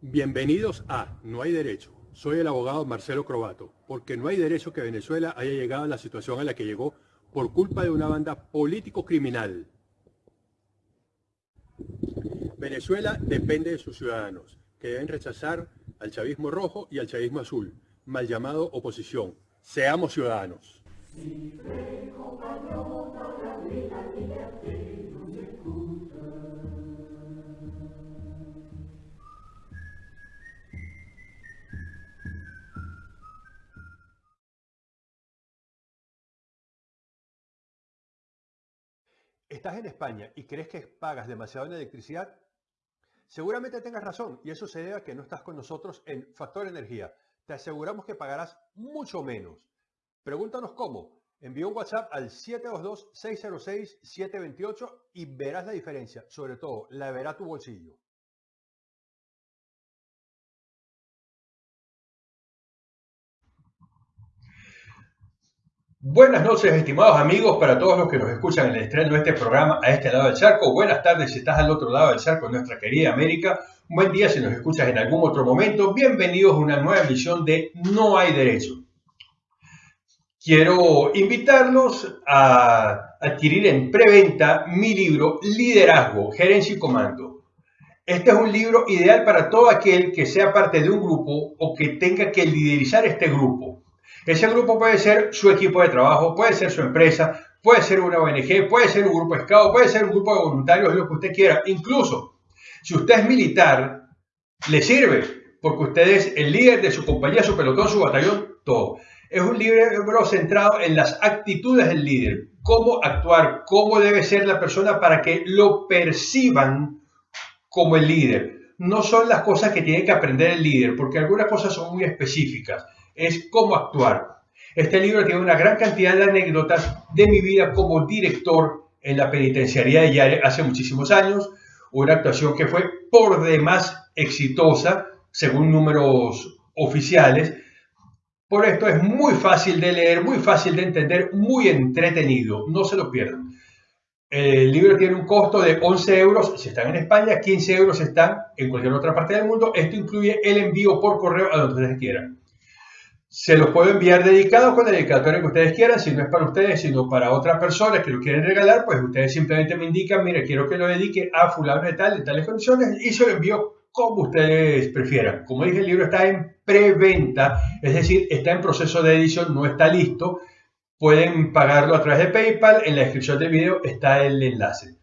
Bienvenidos a No hay derecho. Soy el abogado Marcelo Crobato, porque no hay derecho que Venezuela haya llegado a la situación a la que llegó por culpa de una banda político-criminal. Venezuela depende de sus ciudadanos, que deben rechazar al chavismo rojo y al chavismo azul, mal llamado oposición. Seamos ciudadanos. ¿Estás en España y crees que pagas demasiado en electricidad? Seguramente tengas razón y eso se debe a que no estás con nosotros en Factor Energía. Te aseguramos que pagarás mucho menos. Pregúntanos cómo. Envía un WhatsApp al 722-606-728 y verás la diferencia. Sobre todo, la verá tu bolsillo. Buenas noches, estimados amigos, para todos los que nos escuchan en el estreno de este programa a este lado del charco. Buenas tardes si estás al otro lado del charco en nuestra querida América. Buen día si nos escuchas en algún otro momento. Bienvenidos a una nueva edición de No hay derecho. Quiero invitarlos a adquirir en preventa mi libro Liderazgo, Gerencia y Comando. Este es un libro ideal para todo aquel que sea parte de un grupo o que tenga que liderizar este grupo ese grupo puede ser su equipo de trabajo, puede ser su empresa, puede ser una ONG, puede ser un grupo escado, puede ser un grupo de voluntarios, lo que usted quiera. Incluso, si usted es militar, le sirve, porque usted es el líder de su compañía, su pelotón, su batallón, todo. Es un libro centrado en las actitudes del líder, cómo actuar, cómo debe ser la persona para que lo perciban como el líder. No son las cosas que tiene que aprender el líder, porque algunas cosas son muy específicas es cómo actuar. Este libro tiene una gran cantidad de anécdotas de mi vida como director en la penitenciaría de Yare hace muchísimos años, una actuación que fue por demás exitosa, según números oficiales. Por esto es muy fácil de leer, muy fácil de entender, muy entretenido, no se lo pierdan. El libro tiene un costo de 11 euros si están en España, 15 euros si están en cualquier otra parte del mundo. Esto incluye el envío por correo a donde ustedes quieran. Se los puedo enviar dedicado con el dedicatorio que ustedes quieran, si no es para ustedes, sino para otras personas que lo quieren regalar, pues ustedes simplemente me indican, mire, quiero que lo dedique a fulano de tal, en tales condiciones, y se lo envío como ustedes prefieran. Como dije, el libro está en preventa, es decir, está en proceso de edición, no está listo. Pueden pagarlo a través de PayPal, en la descripción del video está el enlace.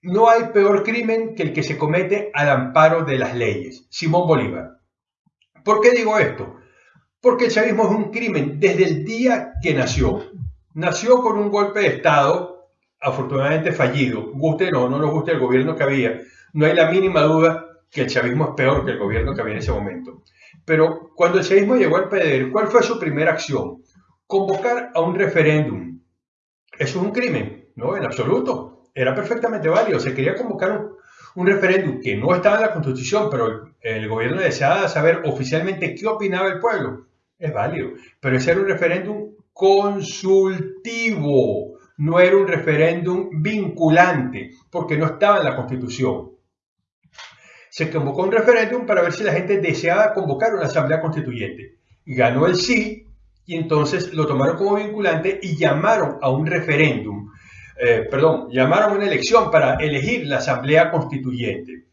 No hay peor crimen que el que se comete al amparo de las leyes. Simón Bolívar. ¿Por qué digo esto? Porque el chavismo es un crimen desde el día que nació. Nació con un golpe de Estado, afortunadamente fallido. Guste no, no nos guste el gobierno que había. No hay la mínima duda que el chavismo es peor que el gobierno que había en ese momento. Pero cuando el chavismo llegó al poder, ¿cuál fue su primera acción? Convocar a un referéndum. ¿Eso es un crimen? No, en absoluto. Era perfectamente válido. Se quería convocar un, un referéndum que no estaba en la Constitución, pero el gobierno deseaba saber oficialmente qué opinaba el pueblo es válido, pero ese era un referéndum consultivo, no era un referéndum vinculante, porque no estaba en la Constitución. Se convocó un referéndum para ver si la gente deseaba convocar una asamblea constituyente. Ganó el sí y entonces lo tomaron como vinculante y llamaron a un referéndum, eh, perdón, llamaron a una elección para elegir la asamblea constituyente.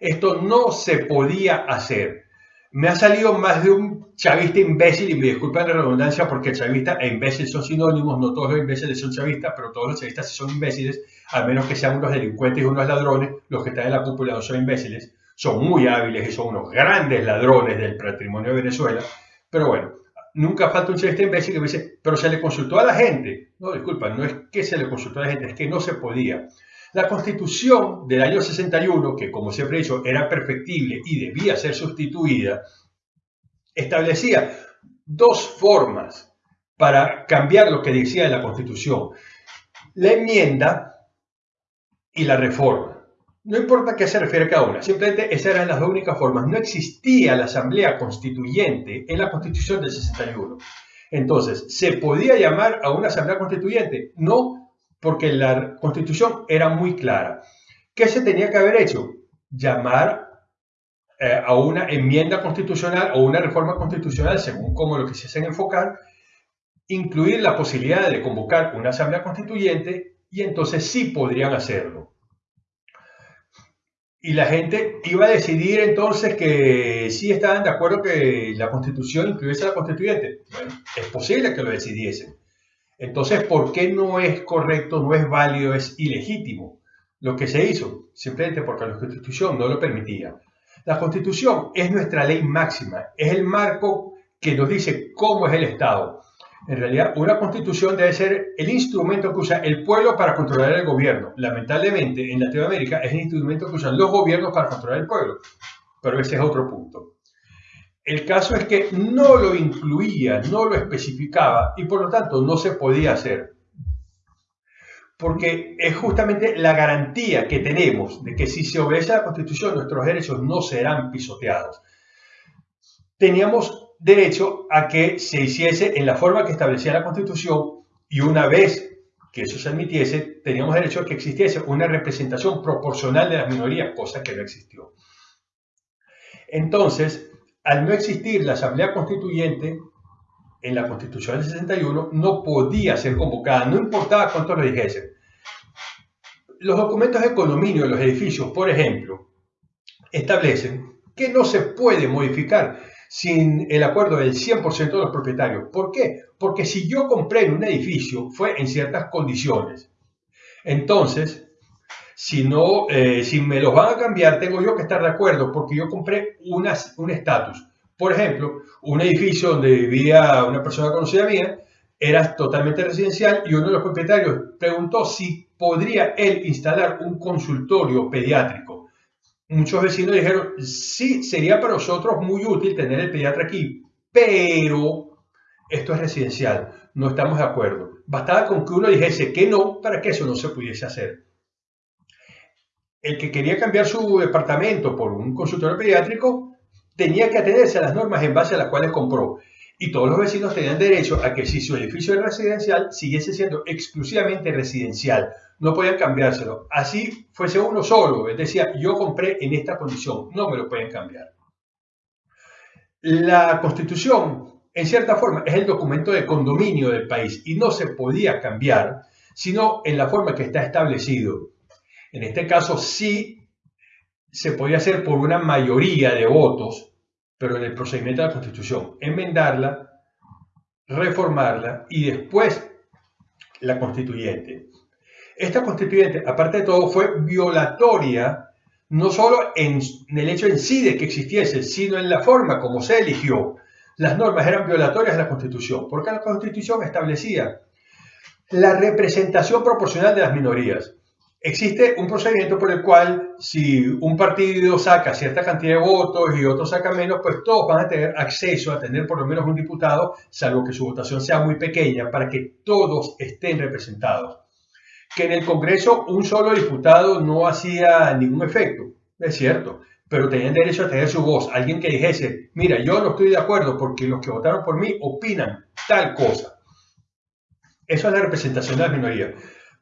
Esto no se podía hacer me ha salido más de un chavista imbécil, y me disculpan la redundancia porque chavista e imbécil son sinónimos, no todos los imbéciles son chavistas, pero todos los chavistas son imbéciles, al menos que sean unos delincuentes y unos ladrones, los que están en la cúpula no son imbéciles, son muy hábiles y son unos grandes ladrones del patrimonio de Venezuela, pero bueno, nunca falta un chavista imbécil que me dice, pero se le consultó a la gente. No, disculpa, no es que se le consultó a la gente, es que no se podía. La constitución del año 61, que como siempre he dicho era perfectible y debía ser sustituida, establecía dos formas para cambiar lo que decía la constitución. La enmienda y la reforma. No importa qué se refiere cada una, simplemente esas eran las dos únicas formas. No existía la asamblea constituyente en la constitución del 61. Entonces, ¿se podía llamar a una asamblea constituyente? No, porque la constitución era muy clara. ¿Qué se tenía que haber hecho? Llamar eh, a una enmienda constitucional o una reforma constitucional, según cómo lo quisiesen enfocar, incluir la posibilidad de convocar una asamblea constituyente y entonces sí podrían hacerlo. Y la gente iba a decidir entonces que sí estaban de acuerdo que la constitución incluyese a la constituyente. Bueno, es posible que lo decidiesen. Entonces, ¿por qué no es correcto, no es válido, es ilegítimo lo que se hizo? Simplemente porque la constitución no lo permitía. La constitución es nuestra ley máxima, es el marco que nos dice cómo es el Estado. En realidad, una constitución debe ser el instrumento que usa el pueblo para controlar el gobierno. Lamentablemente, en Latinoamérica es el instrumento que usan los gobiernos para controlar el pueblo. Pero ese es otro punto. El caso es que no lo incluía, no lo especificaba y por lo tanto no se podía hacer. Porque es justamente la garantía que tenemos de que si se obedece a la Constitución nuestros derechos no serán pisoteados. Teníamos derecho a que se hiciese en la forma que establecía la Constitución y una vez que eso se admitiese, teníamos derecho a que existiese una representación proporcional de las minorías, cosa que no existió. Entonces, al no existir la Asamblea Constituyente, en la Constitución del 61 no podía ser convocada, no importaba cuánto lo dijesen. Los documentos de condominio de los edificios, por ejemplo, establecen que no se puede modificar sin el acuerdo del 100% de los propietarios. ¿Por qué? Porque si yo compré un edificio fue en ciertas condiciones. Entonces, si, no, eh, si me los van a cambiar, tengo yo que estar de acuerdo porque yo compré un estatus. Por ejemplo, un edificio donde vivía una persona conocida mía era totalmente residencial y uno de los propietarios preguntó si podría él instalar un consultorio pediátrico muchos vecinos dijeron, sí, sería para nosotros muy útil tener el pediatra aquí, pero esto es residencial, no estamos de acuerdo. Bastaba con que uno dijese que no para que eso no se pudiese hacer. El que quería cambiar su departamento por un consultorio pediátrico tenía que atenerse a las normas en base a las cuales compró. Y todos los vecinos tenían derecho a que si su edificio es residencial, siguiese siendo exclusivamente residencial, no podían cambiárselo. Así fuese uno solo, él decía, yo compré en esta condición, no me lo pueden cambiar. La constitución, en cierta forma, es el documento de condominio del país y no se podía cambiar, sino en la forma que está establecido. En este caso sí se podía hacer por una mayoría de votos, pero en el procedimiento de la constitución, enmendarla, reformarla y después la constituyente. Esta constituyente, aparte de todo, fue violatoria no solo en, el hecho en sí de que existiese, sino en la forma como se eligió. Las normas eran violatorias de la Constitución, porque la Constitución establecía la representación proporcional de las minorías. Existe un procedimiento por el cual si un partido saca cierta cantidad de votos y otro saca menos, pues todos van a tener acceso a tener por lo menos un diputado, salvo que su votación sea muy pequeña, para que todos estén representados que en el Congreso un solo diputado no hacía ningún efecto, es cierto, pero tenían derecho a tener su voz, alguien que dijese, mira, yo no estoy de acuerdo porque los que votaron por mí opinan tal cosa. Eso es la representación de la minoría.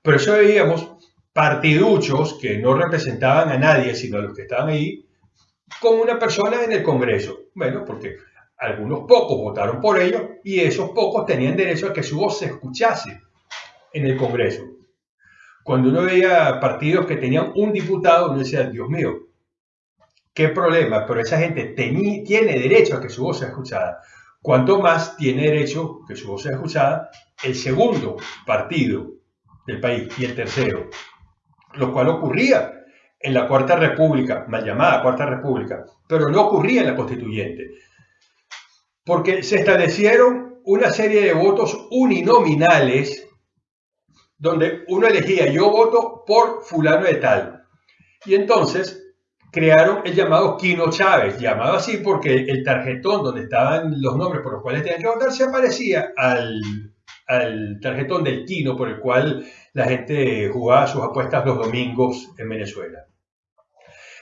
Pero eso veíamos partiduchos que no representaban a nadie, sino a los que estaban ahí, con una persona en el Congreso. Bueno, porque algunos pocos votaron por ellos y esos pocos tenían derecho a que su voz se escuchase en el Congreso. Cuando uno veía partidos que tenían un diputado, uno decía, Dios mío, qué problema, pero esa gente tiene derecho a que su voz sea escuchada. Cuanto más tiene derecho que su voz sea escuchada el segundo partido del país y el tercero, lo cual ocurría en la Cuarta República, mal llamada Cuarta República, pero no ocurría en la Constituyente, porque se establecieron una serie de votos uninominales donde uno elegía, yo voto por fulano de tal. Y entonces crearon el llamado Quino Chávez, llamado así porque el tarjetón donde estaban los nombres por los cuales tenían que votar se aparecía al, al tarjetón del Quino por el cual la gente jugaba sus apuestas los domingos en Venezuela.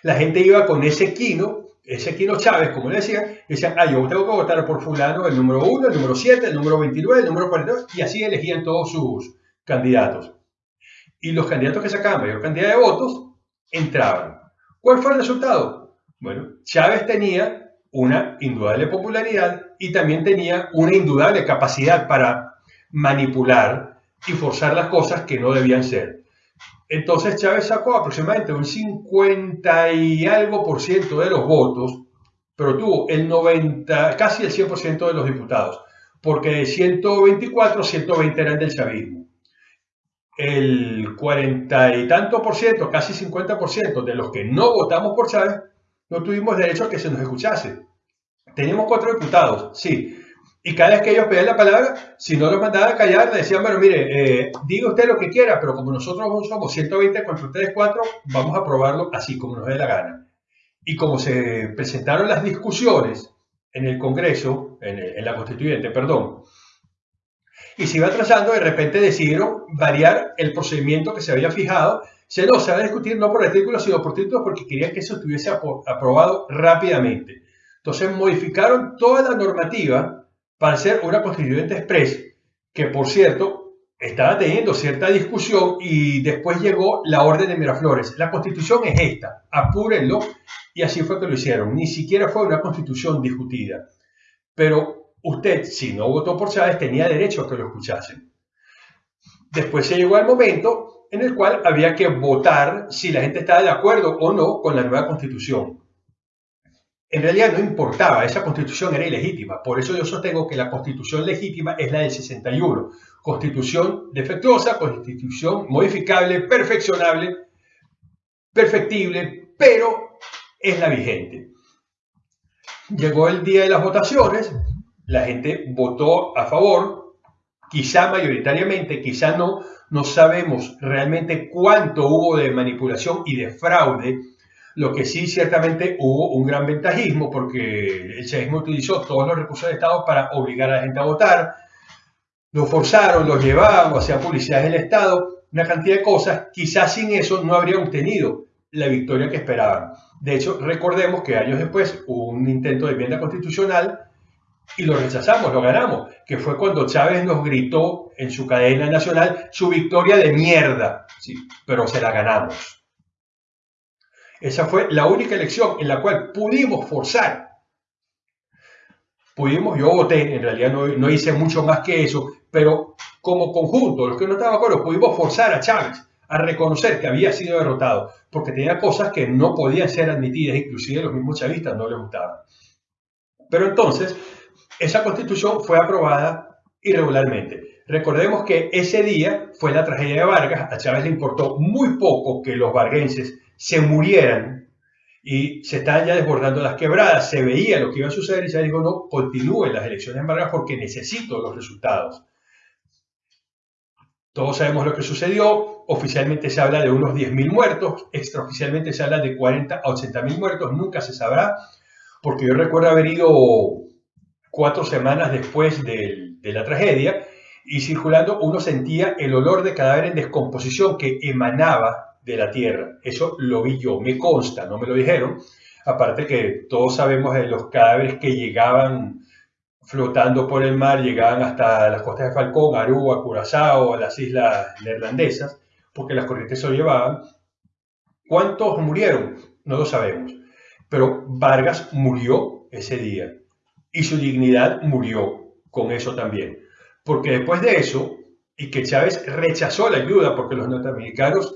La gente iba con ese Quino Ezequiel Chávez, como le decía, decían, ah, yo tengo que votar por fulano, el número 1, el número 7, el número 29, el número 42, y así elegían todos sus candidatos. Y los candidatos que sacaban mayor cantidad de votos entraban. ¿Cuál fue el resultado? Bueno, Chávez tenía una indudable popularidad y también tenía una indudable capacidad para manipular y forzar las cosas que no debían ser. Entonces Chávez sacó aproximadamente un 50 y algo por ciento de los votos, pero tuvo el 90, casi el 100% de los diputados, porque de 124, 120 eran del chavismo. El 40 y tanto por ciento, casi 50 por ciento de los que no votamos por Chávez, no tuvimos derecho a que se nos escuchase. Teníamos cuatro diputados, sí, y cada vez que ellos pedían la palabra, si no los mandaban a callar, le decían, bueno, mire, eh, diga usted lo que quiera, pero como nosotros somos 120 contra ustedes cuatro, vamos a aprobarlo así como nos dé la gana. Y como se presentaron las discusiones en el Congreso, en, la Constituyente, perdón, y se iba atrasando, de repente decidieron variar el procedimiento que se había fijado. Se no, se va a discutir no por artículos, sino por títulos, porque querían que eso estuviese aprobado rápidamente. Entonces modificaron toda la normativa para ser una constituyente express, que por cierto estaba teniendo cierta discusión y después llegó la orden de Miraflores. La constitución es esta, apúrenlo, y así fue que lo hicieron. Ni siquiera fue una constitución discutida. Pero usted, si no votó por Chávez, tenía derecho a que lo escuchasen. Después se llegó al momento en el cual había que votar si la gente estaba de acuerdo o no con la nueva constitución en realidad no importaba, esa constitución era ilegítima. Por eso yo sostengo que la constitución legítima es la del 61. Constitución defectuosa, constitución modificable, perfeccionable, perfectible, pero es la vigente. Llegó el día de las votaciones, la gente votó a favor, quizá mayoritariamente, quizá no, no sabemos realmente cuánto hubo de manipulación y de fraude lo que sí, ciertamente hubo un gran ventajismo porque el chavismo utilizó todos los recursos del Estado para obligar a la gente a votar, lo forzaron, los llevaban, hacían publicidad del Estado, una cantidad de cosas. Quizás sin eso no habrían obtenido la victoria que esperaban. De hecho, recordemos que años después hubo un intento de enmienda constitucional y lo rechazamos, lo ganamos, que fue cuando Chávez nos gritó en su cadena nacional su victoria de mierda, sí, pero se la ganamos. Esa fue la única elección en la cual pudimos forzar. Pudimos, yo voté, en realidad no, hice mucho más que eso, pero como conjunto, los que no estaban de acuerdo, pudimos forzar a Chávez a reconocer que había sido derrotado, porque tenía cosas que no podían ser admitidas, inclusive los mismos chavistas no les gustaban. Pero entonces, esa constitución fue aprobada irregularmente. Recordemos que ese día fue la tragedia de Vargas, a Chávez le importó muy poco que los varguenses se murieran y se estaban ya desbordando las quebradas, se veía lo que iba a suceder y se dijo, no, continúen las elecciones en Vargas porque necesito los resultados. Todos sabemos lo que sucedió, oficialmente se habla de unos 10.000 muertos, extraoficialmente se habla de 40 a 80.000 muertos, nunca se sabrá, porque yo recuerdo haber ido cuatro semanas después de, la tragedia y circulando uno sentía el olor de cadáver en descomposición que emanaba de la Tierra. Eso lo vi yo, me consta, no me lo dijeron. Aparte que todos sabemos de los cadáveres que llegaban flotando por el mar, llegaban hasta las costas de Falcón, Aruba, Curazao, las islas neerlandesas, porque las corrientes se lo llevaban. ¿Cuántos murieron? No lo sabemos. Pero Vargas murió ese día y su dignidad murió con eso también. Porque después de eso, y que Chávez rechazó la ayuda porque los norteamericanos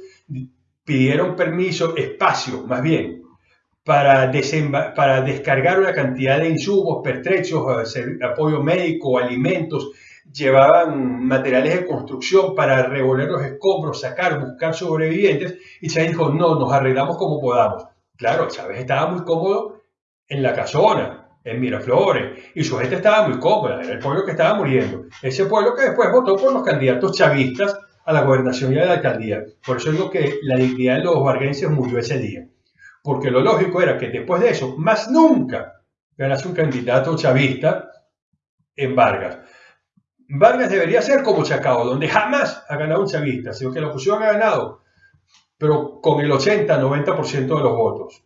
pidieron permiso, espacio más bien, para, para descargar una cantidad de insumos, pertrechos, apoyo médico, alimentos, llevaban materiales de construcción para revolver los escombros, sacar, buscar sobrevivientes, y Chávez dijo, no, nos arreglamos como podamos. Claro, Chávez estaba muy cómodo en la casona, en Miraflores, y su gente estaba muy cómoda, era el pueblo que estaba muriendo. Ese pueblo que después votó por los candidatos chavistas a la gobernación y a la alcaldía. Por eso digo que la dignidad de los varguenses murió ese día. Porque lo lógico era que después de eso, más nunca ganase un candidato chavista en Vargas. Vargas debería ser como Chacao, donde jamás ha ganado un chavista, sino que la oposición ha ganado, pero con el 80-90% de los votos.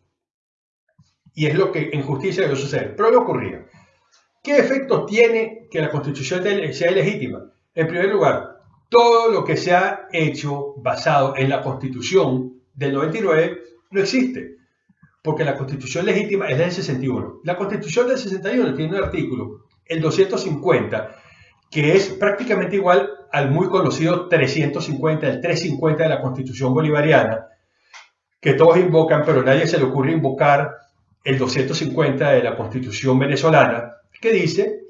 Y es lo que en justicia debe suceder. Pero no ocurría. ¿Qué efecto tiene que la constitución sea legítima? En primer lugar, todo lo que se ha hecho basado en la constitución del 99 no existe, porque la constitución legítima es la del 61. La constitución del 61 tiene un artículo, el 250, que es prácticamente igual al muy conocido 350, el 350 de la constitución bolivariana, que todos invocan, pero nadie se le ocurre invocar el 250 de la constitución venezolana, que dice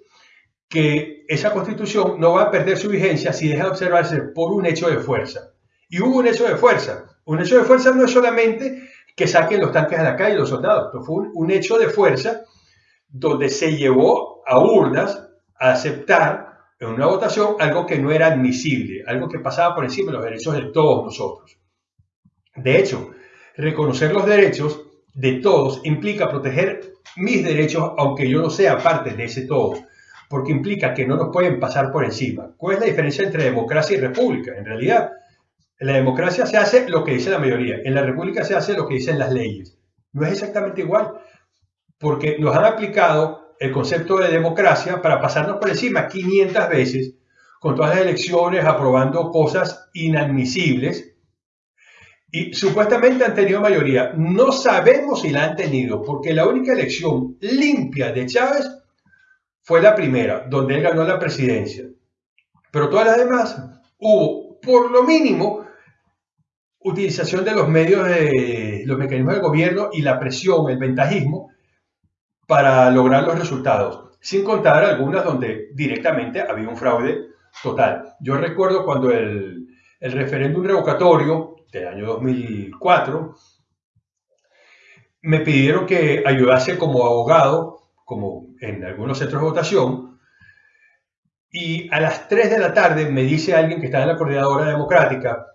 que esa constitución no va a perder su vigencia si deja de observarse por un hecho de fuerza. Y hubo un hecho de fuerza. Un hecho de fuerza no es solamente que saquen los tanques a la calle los soldados, fue un, hecho de fuerza donde se llevó a urnas a aceptar en una votación algo que no era admisible, algo que pasaba por encima de los derechos de todos nosotros. De hecho, reconocer los derechos de todos implica proteger mis derechos, aunque yo no sea parte de ese todo, porque implica que no nos pueden pasar por encima. ¿Cuál es la diferencia entre democracia y república? En realidad, en la democracia se hace lo que dice la mayoría, en la república se hace lo que dicen las leyes. No es exactamente igual, porque nos han aplicado el concepto de democracia para pasarnos por encima 500 veces con todas las elecciones aprobando cosas inadmisibles y supuestamente han tenido mayoría. No sabemos si la han tenido, porque la única elección limpia de Chávez fue la primera, donde él ganó la presidencia. Pero todas las demás hubo, por lo mínimo, utilización de los medios de los mecanismos del gobierno y la presión, el ventajismo, para lograr los resultados, sin contar algunas donde directamente había un fraude total. Yo recuerdo cuando el, el referéndum revocatorio del año 2004, me pidieron que ayudase como abogado, como en algunos centros de votación, y a las 3 de la tarde me dice alguien que está en la coordinadora democrática,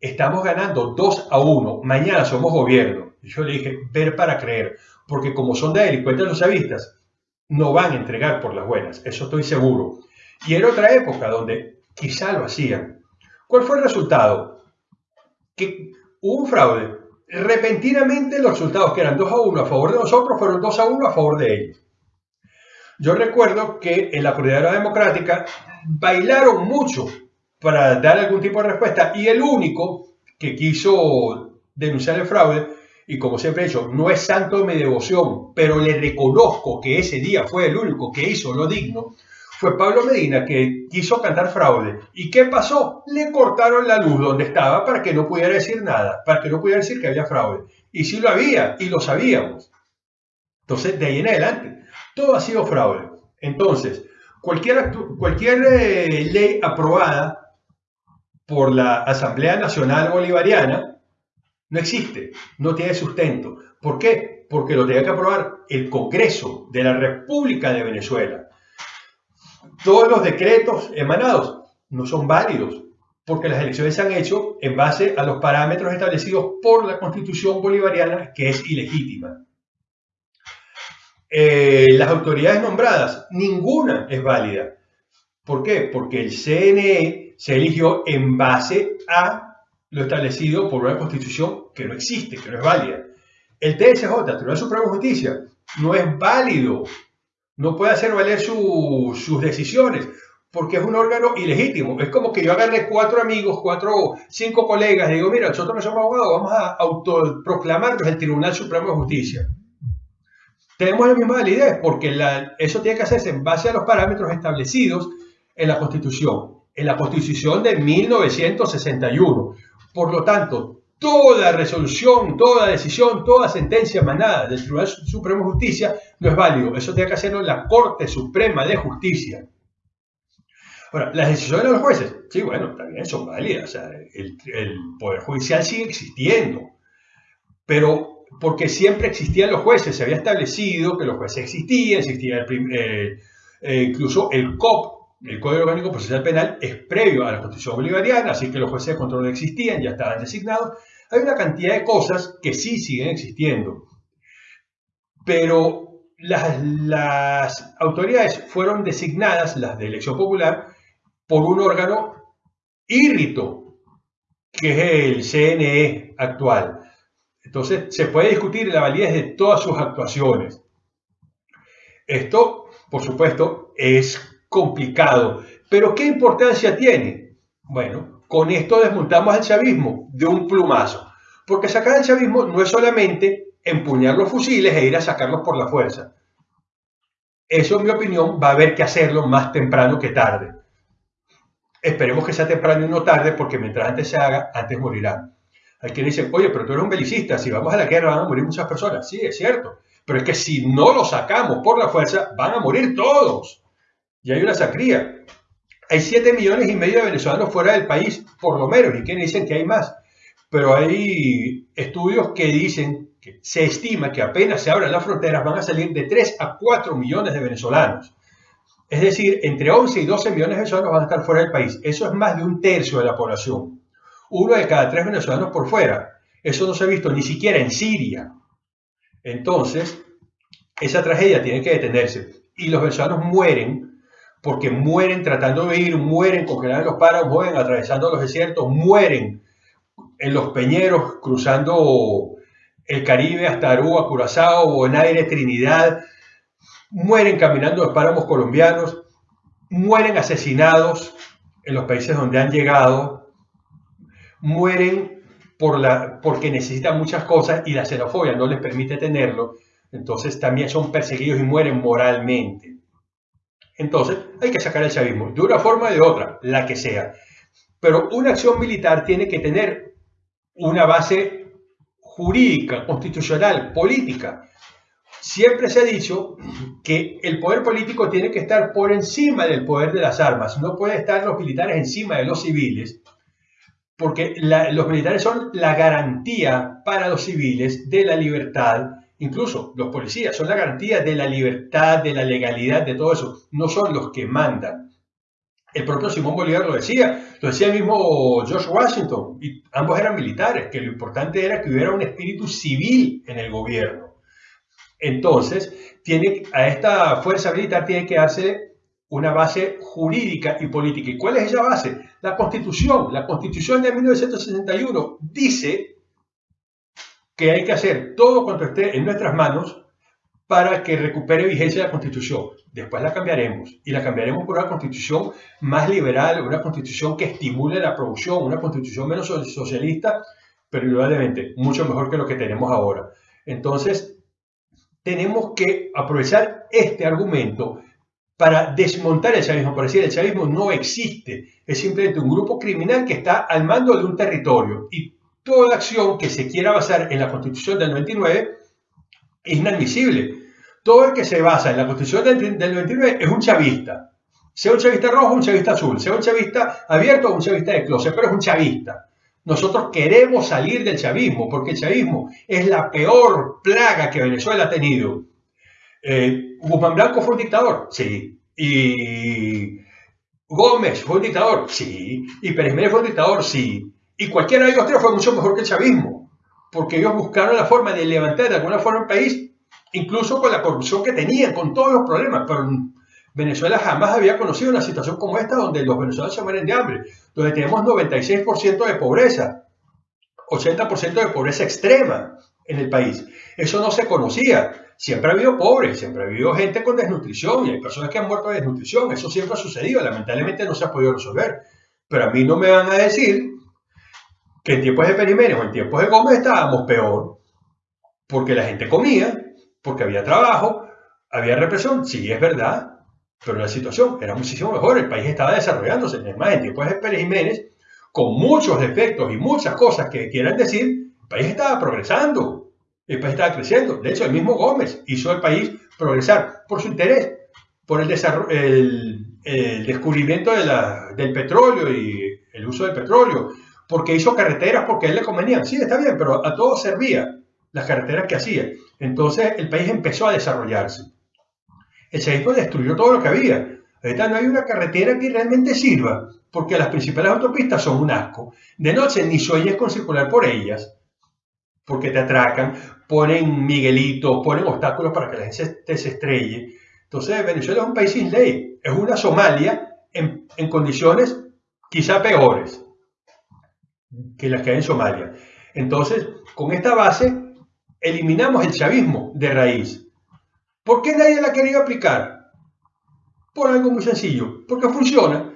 estamos ganando 2 a 1, mañana somos gobierno. Y yo le dije, ver para creer, porque como son de delincuentes los chavistas, no van a entregar por las buenas, eso estoy seguro. Y era otra época donde quizá lo hacían. ¿Cuál fue el resultado? Que hubo un fraude. Repentinamente los resultados que eran 2 a 1 a favor de nosotros fueron 2 a 1 a favor de ellos. Yo recuerdo que en la Coordinadora Democrática bailaron mucho para dar algún tipo de respuesta y el único que quiso denunciar el fraude, y como siempre he dicho, no es santo de mi devoción, pero le reconozco que ese día fue el único que hizo lo digno, fue Pablo Medina que quiso cantar fraude. ¿Y qué pasó? Le cortaron la luz donde estaba para que no pudiera decir nada, para que no pudiera decir que había fraude. Y sí lo había, y lo sabíamos. Entonces, de ahí en adelante, todo ha sido fraude. Entonces, cualquier, eh, ley aprobada por la Asamblea Nacional Bolivariana no existe, no tiene sustento. ¿Por qué? Porque lo tiene que aprobar el Congreso de la República de Venezuela todos los decretos emanados no son válidos porque las elecciones se han hecho en base a los parámetros establecidos por la constitución bolivariana que es ilegítima. Eh, las autoridades nombradas, ninguna es válida. ¿Por qué? Porque el CNE se eligió en base a lo establecido por una constitución que no existe, que no es válida. El TSJ, Tribunal Supremo de Justicia, no es válido no puede hacer valer sus decisiones porque es un órgano ilegítimo. Es como que yo agarre cuatro amigos, cuatro, cinco colegas y digo, mira, nosotros no somos abogados, vamos a autoproclamarnos el Tribunal Supremo de Justicia. Tenemos la misma validez porque eso tiene que hacerse en base a los parámetros establecidos en la Constitución, en la Constitución de 1961. Por lo tanto, toda resolución, toda decisión, toda sentencia emanada del Tribunal Supremo de Justicia no es válido. Eso tiene que hacerlo la Corte Suprema de Justicia. Ahora, las decisiones de los jueces, sí, bueno, también son válidas. el, Poder Judicial sigue existiendo. Pero porque siempre existían los jueces, se había establecido que los jueces existían, existía eh, eh, incluso el COP, el Código Orgánico Procesal Penal es previo a la Constitución Bolivariana, así que los jueces de control existían, ya estaban designados. Hay una cantidad de cosas que sí siguen existiendo, pero las, autoridades fueron designadas, las de elección popular, por un órgano írrito, que es el CNE actual. Entonces, se puede discutir la validez de todas sus actuaciones. Esto, por supuesto, es complicado, pero ¿qué importancia tiene? Bueno, con esto desmontamos el chavismo de un plumazo, porque sacar el chavismo no es solamente empuñar los fusiles e ir a sacarlos por la fuerza. Eso, en mi opinión, va a haber que hacerlo más temprano que tarde. Esperemos que sea temprano y no tarde, porque mientras antes se haga, antes morirán. Hay quienes dicen, oye, pero tú eres un belicista, si vamos a la guerra van a morir muchas personas. Sí, es cierto, pero es que si no lo sacamos por la fuerza, van a morir todos. Y hay una sacría. Hay 7 millones y medio de venezolanos fuera del país, por lo menos, y quienes dicen que hay más. Pero hay estudios que dicen que se estima que apenas se abran las fronteras van a salir de 3 a 4 millones de venezolanos. Es decir, entre 11 y 12 millones de venezolanos van a estar fuera del país. Eso es más de un tercio de la población. Uno de cada tres venezolanos por fuera. Eso no se ha visto ni siquiera en Siria. Entonces, esa tragedia tiene que detenerse. Y los venezolanos mueren porque mueren tratando de ir, mueren congelados en los páramos, mueren atravesando los desiertos, mueren en los peñeros, cruzando el Caribe hasta Aruba, Curazao, Bonaire, Trinidad, mueren caminando los páramos colombianos, mueren asesinados en los países donde han llegado, mueren por la, porque necesitan muchas cosas y la xenofobia no les permite tenerlo, entonces también son perseguidos y mueren moralmente. Entonces hay que sacar el chavismo, de una forma o de otra, la que sea. Pero una acción militar tiene que tener una base jurídica, constitucional, política. Siempre se ha dicho que el poder político tiene que estar por encima del poder de las armas. No pueden estar los militares encima de los civiles, porque los militares son la garantía para los civiles de la libertad. Incluso los policías son la garantía de la libertad, de la legalidad, de todo eso. No son los que mandan. El propio Simón Bolívar lo decía, lo decía el mismo George Washington, ambos eran militares, que lo importante era que hubiera un espíritu civil en el gobierno. Entonces, a esta fuerza militar tiene que darse una base jurídica y política. ¿Y cuál es esa base? La Constitución. La Constitución de 1961 dice que hay que hacer todo cuanto esté en nuestras manos para que recupere vigencia la Constitución. Después la cambiaremos y la cambiaremos por una Constitución más liberal, una Constitución que estimule la producción, una Constitución menos socialista, pero indudablemente mucho mejor que lo que tenemos ahora. Entonces, tenemos que aprovechar este argumento para desmontar el chavismo, para decir el chavismo no existe, es simplemente un grupo criminal que está al mando de un territorio y toda acción que se quiera basar en la Constitución del 99 es inadmisible. Todo el que se basa en la Constitución del, 99 es un chavista. Sea un chavista rojo o un chavista azul, sea un chavista abierto o un chavista de closet, pero es un chavista. Nosotros queremos salir del chavismo porque el chavismo es la peor plaga que Venezuela ha tenido. Eh, Guzmán Blanco fue un dictador, sí. Y Gómez fue un dictador, sí. Y Pérez Mérez fue un dictador, sí. Y cualquiera de ellos fue mucho mejor que el chavismo, porque ellos buscaron la forma de levantar de alguna forma el país, incluso con la corrupción que tenían, con todos los problemas. Pero Venezuela jamás había conocido una situación como esta, donde los venezolanos se mueren de hambre, donde tenemos 96% de pobreza, 80% de pobreza extrema en el país. Eso no se conocía. Siempre ha habido pobres, siempre ha habido gente con desnutrición y hay personas que han muerto de desnutrición. Eso siempre ha sucedido. Lamentablemente no se ha podido resolver. Pero a mí no me van a decir que en tiempos de Periménez o en tiempos de Gómez estábamos peor, porque la gente comía, porque había trabajo, había represión, sí, es verdad, pero la situación era muchísimo mejor, el país estaba desarrollándose, es más, en tiempos de Pérez Jiménez, con muchos defectos y muchas cosas que quieran decir, el país estaba progresando, el país estaba creciendo, de hecho el mismo Gómez hizo al país progresar por su interés, por el, el, descubrimiento del petróleo y el uso del petróleo, porque hizo carreteras porque a él le convenían. Sí, está bien, pero a todos servía las carreteras que hacía. Entonces el país empezó a desarrollarse. El chavismo destruyó todo lo que había. Ahorita no hay una carretera que realmente sirva, porque las principales autopistas son un asco. De noche ni sueñes con circular por ellas, porque te atracan, ponen miguelitos, ponen obstáculos para que la gente se estrelle. Entonces Venezuela es un país sin ley, es una Somalia en, en condiciones quizá peores que las que hay en Somalia. Entonces, con esta base, eliminamos el chavismo de raíz. ¿Por qué nadie la quería aplicar? Por algo muy sencillo, porque funciona.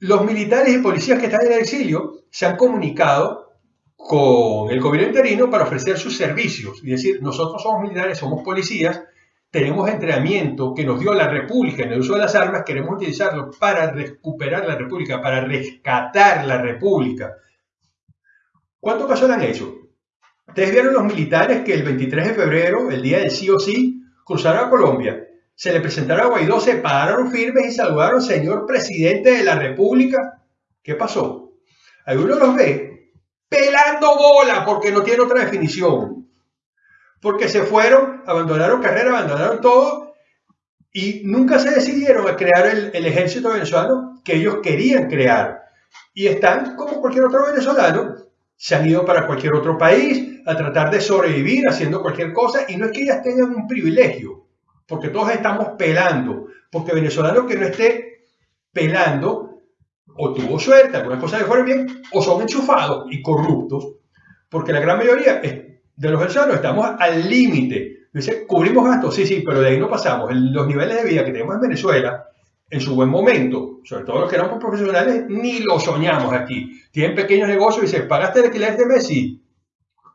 Los militares y policías que están en el exilio se han comunicado con el gobierno interino para ofrecer sus servicios. Y decir, nosotros somos militares, somos policías, tenemos entrenamiento que nos dio la República en el uso de las armas, queremos utilizarlo para recuperar la República, para rescatar la República. ¿Cuántos casos han hecho? Ustedes vieron los militares que el 23 de febrero, el día del sí o sí, cruzaron a Colombia. Se le presentaron a Guaidó, se pararon firmes y saludaron, señor presidente de la República. ¿Qué pasó? Alguno los ve pelando bola porque no tiene otra definición. Porque se fueron, abandonaron carrera, abandonaron todo y nunca se decidieron a crear el, ejército venezolano que ellos querían crear. Y están como cualquier otro venezolano se han ido para cualquier otro país a tratar de sobrevivir haciendo cualquier cosa y no es que ellas tengan un privilegio, porque todos estamos pelando, porque venezolano que no esté pelando o tuvo suerte, algunas cosas le fueron bien, o son enchufados y corruptos, porque la gran mayoría de los venezolanos estamos al límite. Dice, cubrimos gastos, sí, sí, pero de ahí no pasamos. Los niveles de vida que tenemos en Venezuela en su buen momento, sobre todo los que éramos profesionales, ni lo soñamos aquí. Tienen pequeños negocios y dicen, ¿pagaste el alquiler de mes? Sí.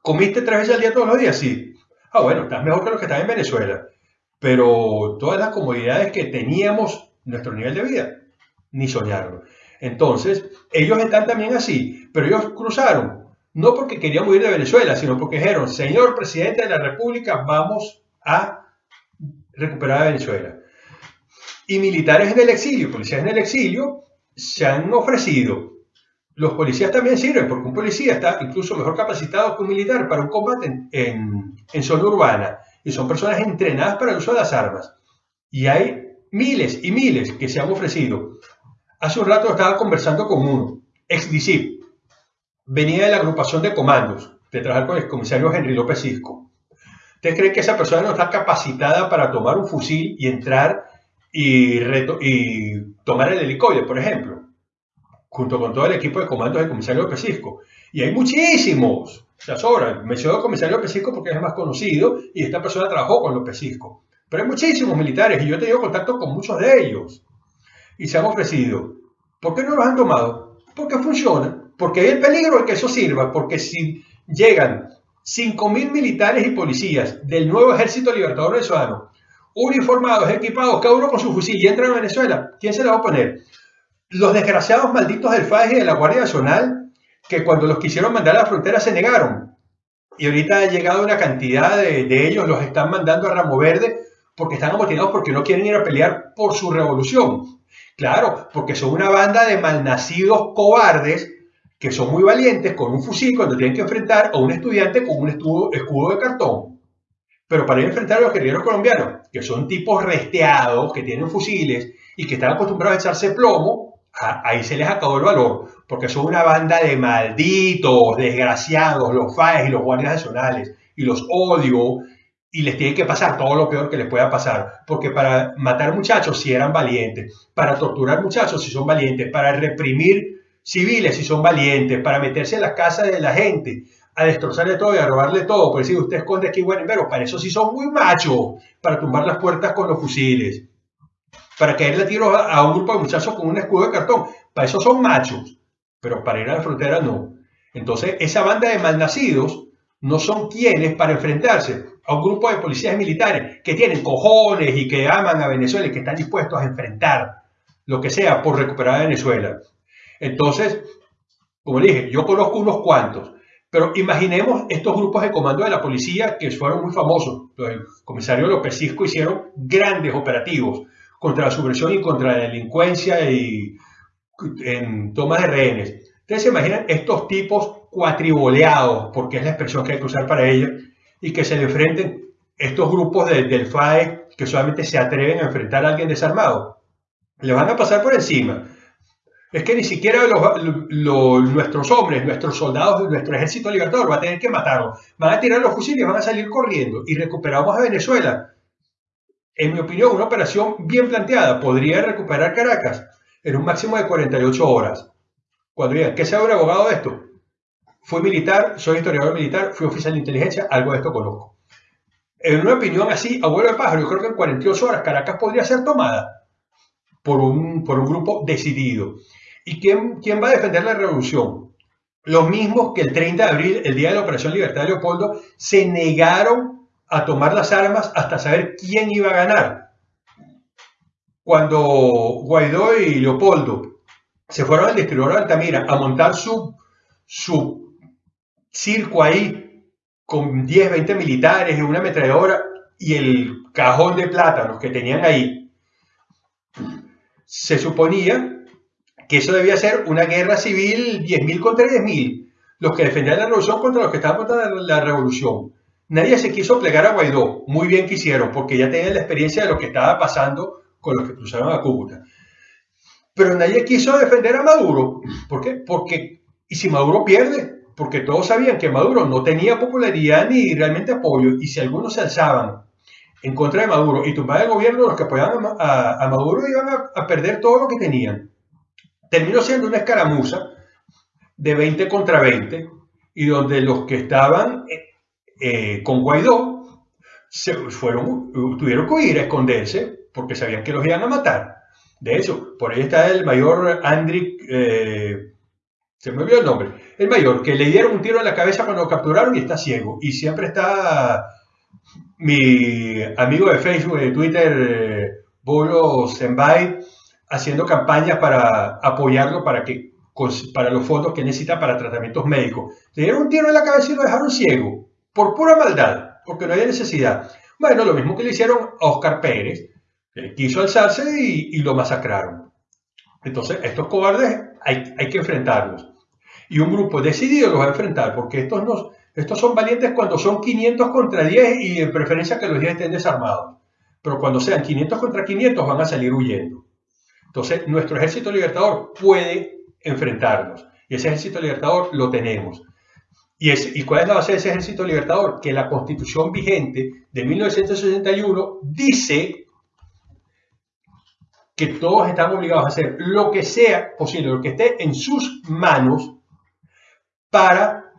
¿Comiste tres veces al día todos los días? Sí. Ah, bueno, estás mejor que los que están en Venezuela. Pero todas las comodidades que teníamos, nuestro nivel de vida, ni soñaron. Entonces, ellos están también así, pero ellos cruzaron, no porque querían huir de Venezuela, sino porque dijeron, señor presidente de la República, vamos a recuperar a Venezuela. Y militares en el exilio, policías en el exilio, se han ofrecido. Los policías también sirven, porque un policía está incluso mejor capacitado que un militar para un combate en, zona urbana. Y son personas entrenadas para el uso de las armas. Y hay miles y miles que se han ofrecido. Hace un rato estaba conversando con uno, ex DICIP. Venía de la agrupación de comandos, de trabajar con el comisario Henry López Cisco. ¿Usted cree que esa persona no está capacitada para tomar un fusil y entrar y, y tomar el helicóptero, por ejemplo, junto con todo el equipo de comandos del comisario Pesisco. Y hay muchísimos, se sobran. Menciono al comisario Pesisco porque es más conocido y esta persona trabajó con los Pesisco. Pero hay muchísimos militares y yo he tenido contacto con muchos de ellos y se han ofrecido. ¿Por qué no los han tomado? Porque funciona, porque hay el peligro de que eso sirva, porque si llegan 5.000 militares y policías del nuevo ejército libertador venezolano uniformados, equipados, cada uno con su fusil y entran a Venezuela, ¿quién se la va a poner? Los desgraciados malditos del FAES y de la Guardia Nacional, que cuando los quisieron mandar a la frontera se negaron. Y ahorita ha llegado una cantidad de, de ellos, los están mandando a Ramo Verde porque están amotinados porque no quieren ir a pelear por su revolución. Claro, porque son una banda de malnacidos cobardes que son muy valientes con un fusil cuando tienen que enfrentar a un estudiante con un escudo, escudo de cartón. Pero para ir a enfrentar a los guerrilleros colombianos, que son tipos resteados, que tienen fusiles y que están acostumbrados a echarse plomo, ahí se les acabó el valor, porque son una banda de malditos, desgraciados, los FAES y los guardias nacionales, y los odio, y les tiene que pasar todo lo peor que les pueda pasar, porque para matar muchachos si eran valientes, para torturar muchachos si son valientes, para reprimir civiles si son valientes, para meterse en las casas de la gente, a destrozarle todo y a robarle todo. Por decir, usted esconde aquí, bueno, pero para eso sí son muy machos, para tumbar las puertas con los fusiles, para caerle tiro a un grupo de muchachos con un escudo de cartón. Para eso son machos, pero para ir a la frontera no. Entonces, esa banda de malnacidos no son quienes para enfrentarse a un grupo de policías militares que tienen cojones y que aman a Venezuela y que están dispuestos a enfrentar lo que sea por recuperar a Venezuela. Entonces, como dije, yo conozco unos cuantos pero imaginemos estos grupos de comando de la policía que fueron muy famosos. El comisario López Cisco hicieron grandes operativos contra la subversión y contra la delincuencia y en tomas de rehenes. Ustedes se imaginan estos tipos cuatriboleados, porque es la expresión que hay que usar para ellos, y que se le enfrenten estos grupos del FAE que solamente se atreven a enfrentar a alguien desarmado. Le van a pasar por encima es que ni siquiera nuestros hombres, nuestros soldados, nuestro ejército libertador va a tener que matarlos. Van a tirar los fusiles, van a salir corriendo y recuperamos a Venezuela. En mi opinión, una operación bien planteada podría recuperar Caracas en un máximo de 48 horas. Cuando digan, ¿qué sabe un abogado de esto? fui militar, soy historiador militar, fui oficial de inteligencia, algo de esto conozco. En una opinión así, abuelo de pájaro, yo creo que en 48 horas Caracas podría ser tomada por un, por un grupo decidido. ¿Y quién, quién va a defender la revolución? Los mismos que el 30 de abril, el día de la Operación Libertad de Leopoldo, se negaron a tomar las armas hasta saber quién iba a ganar. Cuando Guaidó y Leopoldo se fueron al distribuidor de Altamira a montar su, su circo ahí con 10, 20 militares una ametralladora y el cajón de plátanos que tenían ahí, se suponía que eso debía ser una guerra civil 10.000 contra 10.000, los que defendían la revolución contra los que estaban contra la revolución. Nadie se quiso plegar a Guaidó, muy bien quisieron, porque ya tenían la experiencia de lo que estaba pasando con los que cruzaron a Cúcuta. Pero nadie quiso defender a Maduro. ¿Por qué? Porque, y si Maduro pierde, porque todos sabían que Maduro no tenía popularidad ni realmente apoyo, y si algunos se alzaban en contra de Maduro y tumbaban el gobierno, los que apoyaban a, Maduro iban a perder todo lo que tenían terminó siendo una escaramuza de 20 contra 20 y donde los que estaban eh, eh, con Guaidó se fueron, tuvieron que ir a esconderse porque sabían que los iban a matar. De hecho, por ahí está el mayor Andrick, eh, se me olvidó el nombre, el mayor, que le dieron un tiro en la cabeza cuando lo capturaron y está ciego. Y siempre está mi amigo de Facebook, de Twitter, Bolo Senbay, haciendo campañas para apoyarlo para, que, para los fondos que necesita para tratamientos médicos. Le dieron un tiro en la cabeza y lo dejaron ciego, por pura maldad, porque no había necesidad. Bueno, lo mismo que le hicieron a Oscar Pérez, que quiso alzarse y, lo masacraron. Entonces, estos cobardes hay, hay, que enfrentarlos. Y un grupo decidido los va a enfrentar, porque estos, no, estos son valientes cuando son 500 contra 10 y en preferencia que los 10 estén desarmados. Pero cuando sean 500 contra 500 van a salir huyendo. Entonces, nuestro ejército libertador puede enfrentarnos. Y ese ejército libertador lo tenemos. ¿Y, es, ¿Y cuál es la base de ese ejército libertador? Que la constitución vigente de 1961 dice que todos estamos obligados a hacer lo que sea posible, lo que esté en sus manos para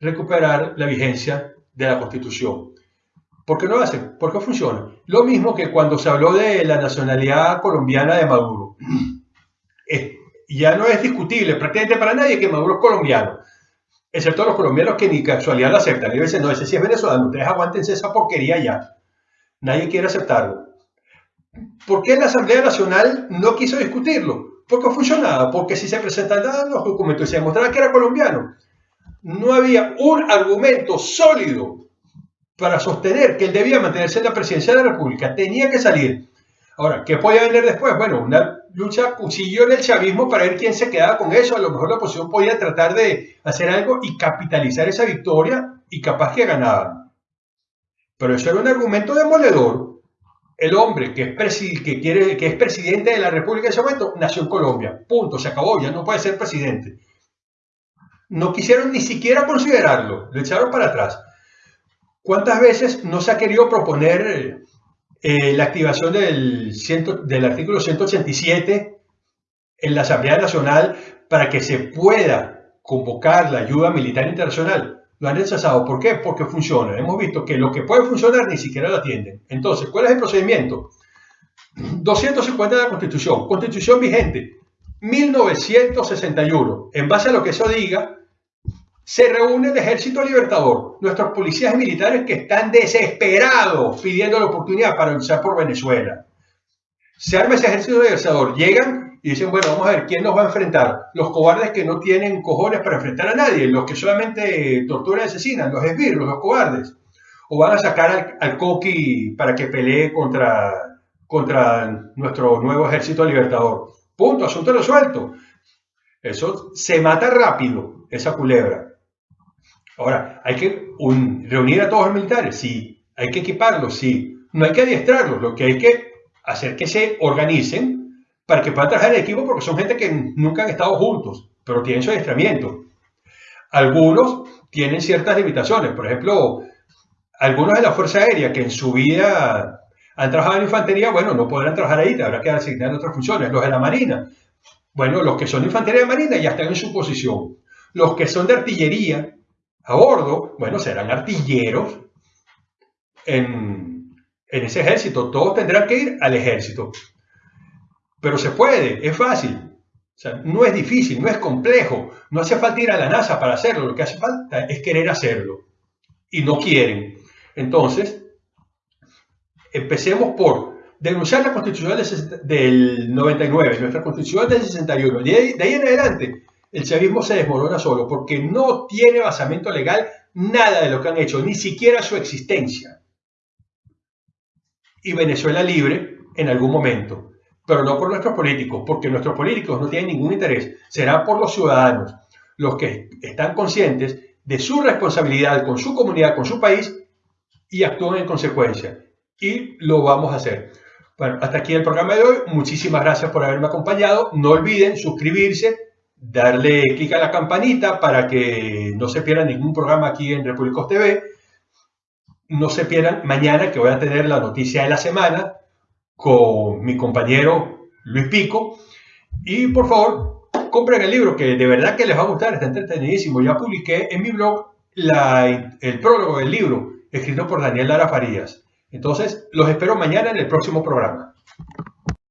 recuperar la vigencia de la constitución. ¿Por qué no lo hacen? ¿Por qué funciona? Lo mismo que cuando se habló de la nacionalidad colombiana de Maduro. ya no es discutible prácticamente para nadie que Maduro es colombiano, excepto los colombianos que ni casualidad lo aceptan. Y dicen, no, ese sí es venezolano, ustedes aguántense esa porquería ya. Nadie quiere aceptarlo. ¿Por qué la Asamblea Nacional no quiso discutirlo? Porque funcionaba, porque si se presentaban los documentos y se demostraba que era colombiano, no había un argumento sólido para sostener que él debía mantenerse en la presidencia de la República, tenía que salir. Ahora, ¿qué podía venir después? Bueno, una lucha cuchillo en el chavismo para ver quién se quedaba con eso. A lo mejor la oposición podía tratar de hacer algo y capitalizar esa victoria y capaz que ganaban. Pero eso era un argumento demoledor. El hombre que es, que, quiere, que es presidente de la República en ese momento nació en Colombia. Punto, se acabó, ya no puede ser presidente. No quisieron ni siquiera considerarlo, lo echaron para atrás. ¿Cuántas veces no se ha querido proponer eh, la activación del, artículo 187 en la Asamblea Nacional para que se pueda convocar la ayuda militar internacional? Lo han rechazado. ¿Por qué? Porque funciona. Hemos visto que lo que puede funcionar ni siquiera lo atienden. Entonces, ¿cuál es el procedimiento? 250 de la Constitución. Constitución vigente. 1961. En base a lo que eso diga, se reúne el Ejército Libertador, nuestros policías militares que están desesperados pidiendo la oportunidad para luchar por Venezuela. Se arma ese Ejército Libertador, llegan y dicen, bueno, vamos a ver quién nos va a enfrentar. Los cobardes que no tienen cojones para enfrentar a nadie, los que solamente torturan y asesinan, los esbirros, los cobardes. O van a sacar al, Coqui para que pelee contra, contra nuestro nuevo Ejército Libertador. Punto, asunto resuelto. Eso se mata rápido, esa culebra. Ahora, ¿hay que reunir a todos los militares? Sí. ¿Hay que equiparlos? Sí. No hay que adiestrarlos, lo que hay que hacer que se organicen para que puedan trabajar en equipo porque son gente que nunca han estado juntos, pero tienen su adiestramiento. Algunos tienen ciertas limitaciones, por ejemplo, algunos de la Fuerza Aérea que en su vida han trabajado en infantería, bueno, no podrán trabajar ahí, habrá que asignar otras funciones. Los de la Marina, bueno, los que son infantería de Marina ya están en su posición. Los que son de artillería a bordo, bueno, serán artilleros en, en ese ejército. Todos tendrán que ir al ejército. Pero se puede, es fácil. O sea, no es difícil, no es complejo. No hace falta ir a la NASA para hacerlo. Lo que hace falta es querer hacerlo. Y no quieren. Entonces, empecemos por denunciar la constitución del 99, nuestra constitución del 61. De ahí, de ahí en adelante, el chavismo se desmorona solo porque no tiene basamento legal nada de lo que han hecho, ni siquiera su existencia. Y Venezuela libre en algún momento, pero no por nuestros políticos, porque nuestros políticos no tienen ningún interés, será por los ciudadanos, los que están conscientes de su responsabilidad con su comunidad, con su país y actúan en consecuencia. Y lo vamos a hacer. Bueno, hasta aquí el programa de hoy. Muchísimas gracias por haberme acompañado. No olviden suscribirse, darle clic a la campanita para que no se pierdan ningún programa aquí en Repúblicos TV. No se pierdan mañana que voy a tener la noticia de la semana con mi compañero Luis Pico. Y por favor, compren el libro que de verdad que les va a gustar, está entretenidísimo. Ya publiqué en mi blog el prólogo del libro escrito por Daniel Lara Farías. Entonces, los espero mañana en el próximo programa.